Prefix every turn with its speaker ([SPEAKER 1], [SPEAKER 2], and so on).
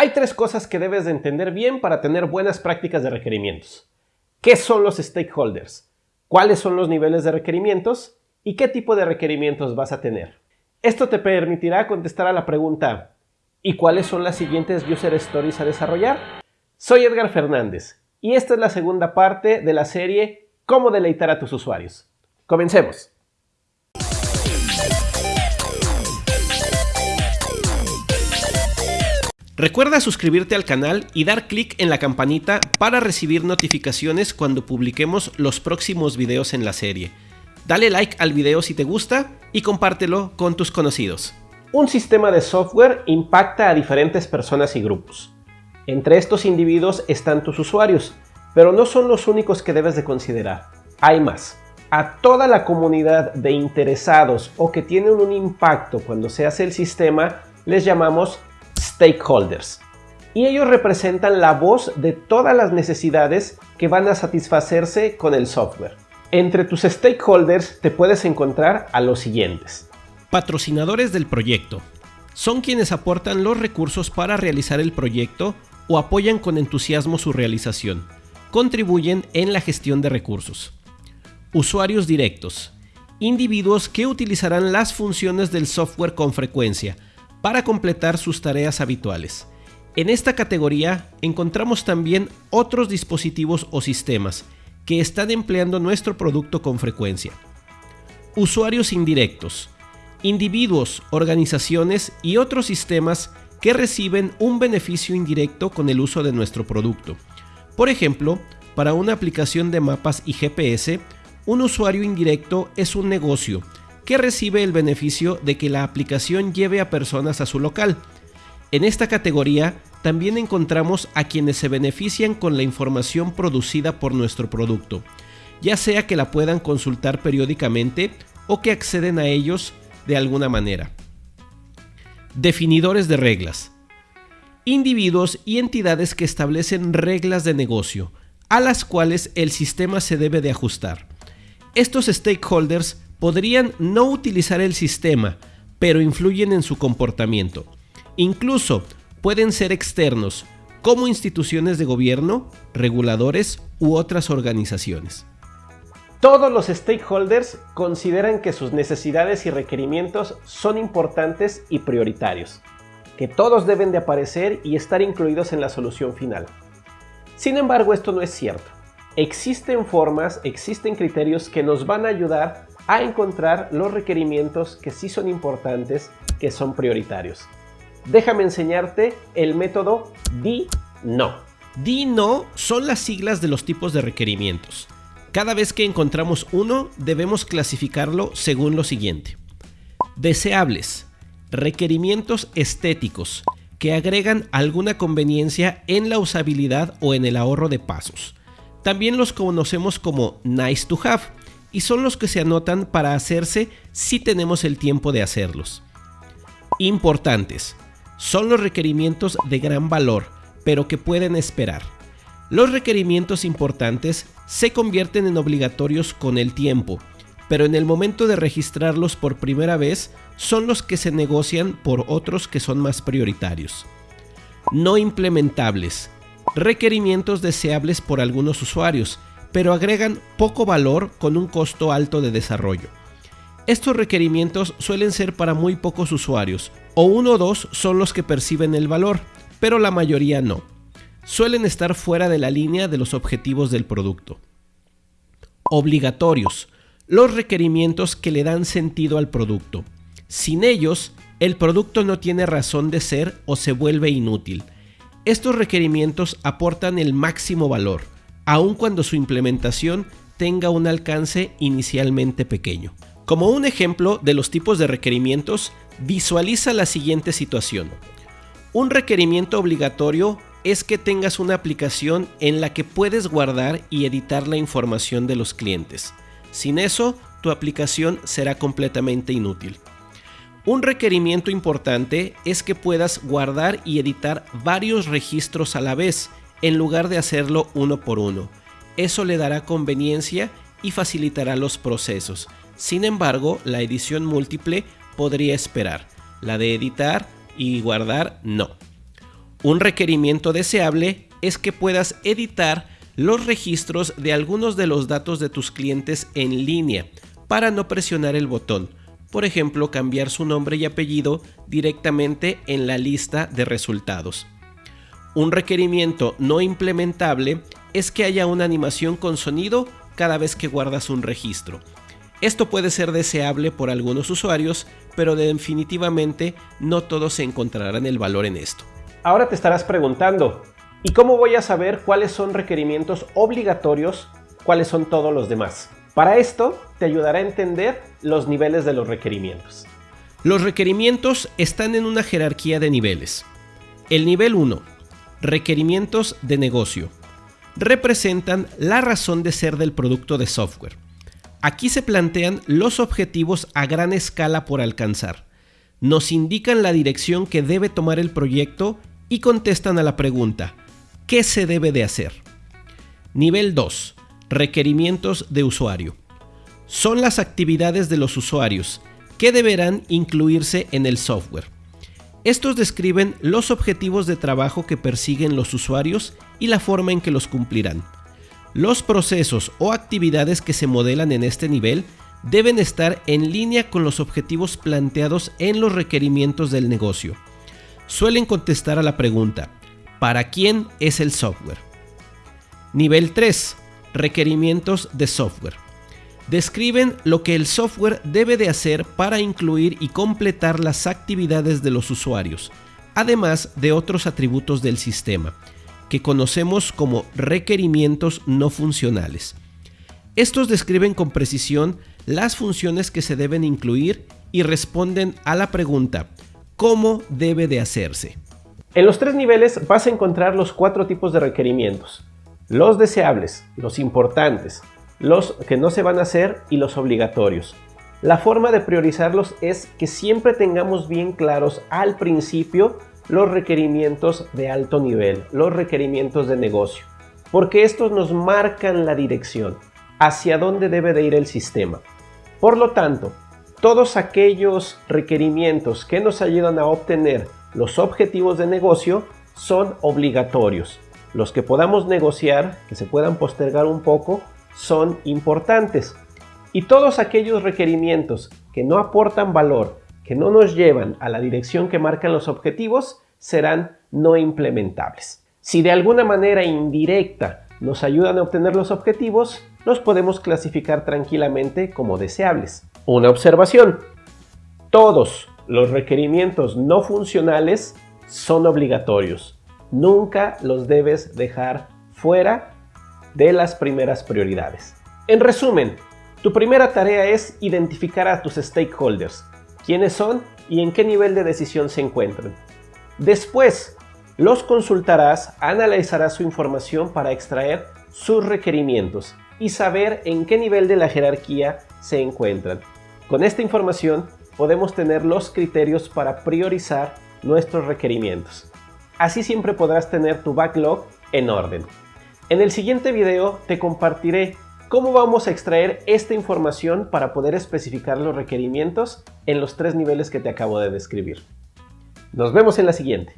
[SPEAKER 1] Hay tres cosas que debes de entender bien para tener buenas prácticas de requerimientos. ¿Qué son los stakeholders? ¿Cuáles son los niveles de requerimientos? ¿Y qué tipo de requerimientos vas a tener? Esto te permitirá contestar a la pregunta ¿Y cuáles son las siguientes user stories a desarrollar? Soy Edgar Fernández y esta es la segunda parte de la serie Cómo deleitar a tus usuarios. Comencemos. Recuerda suscribirte al canal y dar clic en la campanita para recibir notificaciones cuando publiquemos los próximos videos en la serie. Dale like al video si te gusta y compártelo con tus conocidos. Un sistema de software impacta a diferentes personas y grupos. Entre estos individuos están tus usuarios, pero no son los únicos que debes de considerar. Hay más. A toda la comunidad de interesados o que tienen un impacto cuando se hace el sistema les llamamos stakeholders. Y ellos representan la voz de todas las necesidades que van a satisfacerse con el software. Entre tus stakeholders te puedes encontrar a los siguientes.
[SPEAKER 2] Patrocinadores del proyecto. Son quienes aportan los recursos para realizar el proyecto o apoyan con entusiasmo su realización. Contribuyen en la gestión de recursos. Usuarios directos. Individuos que utilizarán las funciones del software con frecuencia para completar sus tareas habituales. En esta categoría encontramos también otros dispositivos o sistemas que están empleando nuestro producto con frecuencia. Usuarios indirectos. Individuos, organizaciones y otros sistemas que reciben un beneficio indirecto con el uso de nuestro producto. Por ejemplo, para una aplicación de mapas y GPS, un usuario indirecto es un negocio que recibe el beneficio de que la aplicación lleve a personas a su local. En esta categoría también encontramos a quienes se benefician con la información producida por nuestro producto, ya sea que la puedan consultar periódicamente o que acceden a ellos de alguna manera. Definidores de reglas. Individuos y entidades que establecen reglas de negocio, a las cuales el sistema se debe de ajustar. Estos stakeholders podrían no utilizar el sistema, pero influyen en su comportamiento. Incluso pueden ser externos, como instituciones de gobierno, reguladores u otras organizaciones.
[SPEAKER 1] Todos los stakeholders consideran que sus necesidades y requerimientos son importantes y prioritarios, que todos deben de aparecer y estar incluidos en la solución final. Sin embargo, esto no es cierto. Existen formas, existen criterios que nos van a ayudar a encontrar los requerimientos que sí son importantes, que son prioritarios. Déjame enseñarte el método DI-NO.
[SPEAKER 2] DI-NO son las siglas de los tipos de requerimientos. Cada vez que encontramos uno, debemos clasificarlo según lo siguiente. Deseables. Requerimientos estéticos que agregan alguna conveniencia en la usabilidad o en el ahorro de pasos. También los conocemos como nice to have y son los que se anotan para hacerse si tenemos el tiempo de hacerlos. Importantes. Son los requerimientos de gran valor, pero que pueden esperar. Los requerimientos importantes se convierten en obligatorios con el tiempo, pero en el momento de registrarlos por primera vez son los que se negocian por otros que son más prioritarios. No implementables. Requerimientos deseables por algunos usuarios, pero agregan poco valor con un costo alto de desarrollo. Estos requerimientos suelen ser para muy pocos usuarios, o uno o dos son los que perciben el valor, pero la mayoría no. Suelen estar fuera de la línea de los objetivos del producto. Obligatorios. Los requerimientos que le dan sentido al producto. Sin ellos, el producto no tiene razón de ser o se vuelve inútil. Estos requerimientos aportan el máximo valor, aun cuando su implementación tenga un alcance inicialmente pequeño. Como un ejemplo de los tipos de requerimientos, visualiza la siguiente situación. Un requerimiento obligatorio es que tengas una aplicación en la que puedes guardar y editar la información de los clientes. Sin eso, tu aplicación será completamente inútil. Un requerimiento importante es que puedas guardar y editar varios registros a la vez, en lugar de hacerlo uno por uno. Eso le dará conveniencia y facilitará los procesos. Sin embargo, la edición múltiple podría esperar. La de editar y guardar no. Un requerimiento deseable es que puedas editar los registros de algunos de los datos de tus clientes en línea para no presionar el botón. Por ejemplo, cambiar su nombre y apellido directamente en la lista de resultados. Un requerimiento no implementable es que haya una animación con sonido cada vez que guardas un registro. Esto puede ser deseable por algunos usuarios, pero definitivamente no todos se encontrarán el valor en esto.
[SPEAKER 1] Ahora te estarás preguntando, ¿y cómo voy a saber cuáles son requerimientos obligatorios, cuáles son todos los demás? Para esto te ayudará a entender los niveles de los requerimientos.
[SPEAKER 2] Los requerimientos están en una jerarquía de niveles. El nivel 1, requerimientos de negocio, representan la razón de ser del producto de software. Aquí se plantean los objetivos a gran escala por alcanzar. Nos indican la dirección que debe tomar el proyecto y contestan a la pregunta, ¿qué se debe de hacer? Nivel 2. Requerimientos de usuario. Son las actividades de los usuarios que deberán incluirse en el software. Estos describen los objetivos de trabajo que persiguen los usuarios y la forma en que los cumplirán. Los procesos o actividades que se modelan en este nivel deben estar en línea con los objetivos planteados en los requerimientos del negocio. Suelen contestar a la pregunta, ¿para quién es el software? Nivel 3. Requerimientos de software. Describen lo que el software debe de hacer para incluir y completar las actividades de los usuarios, además de otros atributos del sistema que conocemos como requerimientos no funcionales. Estos describen con precisión las funciones que se deben incluir y responden a la pregunta ¿cómo debe de hacerse?
[SPEAKER 1] En los tres niveles vas a encontrar los cuatro tipos de requerimientos. Los deseables, los importantes, los que no se van a hacer y los obligatorios. La forma de priorizarlos es que siempre tengamos bien claros al principio los requerimientos de alto nivel, los requerimientos de negocio, porque estos nos marcan la dirección, hacia dónde debe de ir el sistema. Por lo tanto, todos aquellos requerimientos que nos ayudan a obtener los objetivos de negocio son obligatorios. Los que podamos negociar, que se puedan postergar un poco, son importantes. Y todos aquellos requerimientos que no aportan valor, que no nos llevan a la dirección que marcan los objetivos serán no implementables. Si de alguna manera indirecta nos ayudan a obtener los objetivos, los podemos clasificar tranquilamente como deseables. Una observación. Todos los requerimientos no funcionales son obligatorios. Nunca los debes dejar fuera de las primeras prioridades. En resumen, tu primera tarea es identificar a tus stakeholders, quiénes son y en qué nivel de decisión se encuentran. Después, los consultarás, analizarás su información para extraer sus requerimientos y saber en qué nivel de la jerarquía se encuentran. Con esta información podemos tener los criterios para priorizar nuestros requerimientos. Así siempre podrás tener tu backlog en orden. En el siguiente video te compartiré cómo vamos a extraer esta información para poder especificar los requerimientos en los tres niveles que te acabo de describir. Nos vemos en la siguiente.